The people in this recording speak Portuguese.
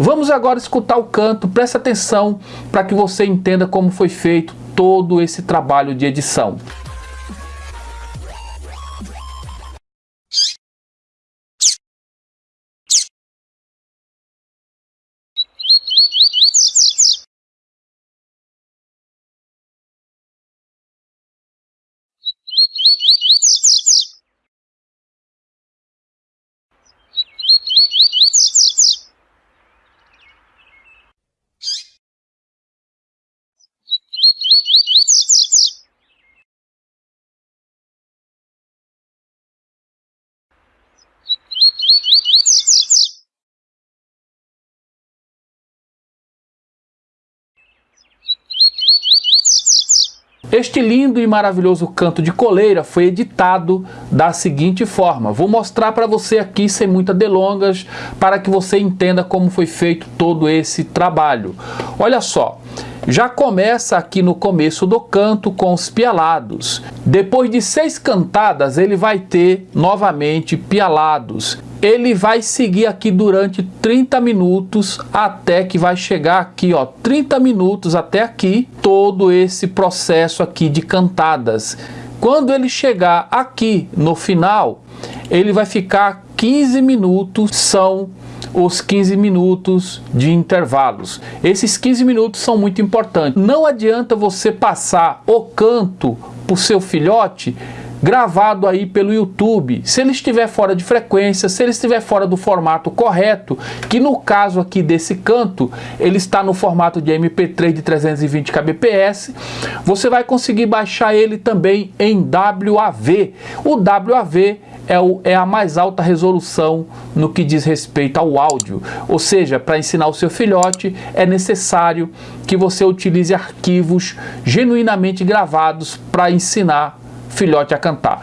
Vamos agora escutar o canto, preste atenção para que você entenda como foi feito todo esse trabalho de edição. Este lindo e maravilhoso canto de coleira foi editado da seguinte forma. Vou mostrar para você aqui sem muitas delongas para que você entenda como foi feito todo esse trabalho. Olha só, já começa aqui no começo do canto com os pialados. Depois de seis cantadas ele vai ter novamente pialados ele vai seguir aqui durante 30 minutos até que vai chegar aqui, ó, 30 minutos até aqui, todo esse processo aqui de cantadas. Quando ele chegar aqui no final, ele vai ficar 15 minutos, são os 15 minutos de intervalos. Esses 15 minutos são muito importantes. Não adianta você passar o canto para o seu filhote gravado aí pelo YouTube, se ele estiver fora de frequência, se ele estiver fora do formato correto, que no caso aqui desse canto, ele está no formato de MP3 de 320 kbps, você vai conseguir baixar ele também em WAV. O WAV é, o, é, a mais alta resolução no que diz respeito ao áudio. Ou seja, para ensinar o seu filhote é necessário que você utilize arquivos genuinamente gravados para ensinar filhote a cantar.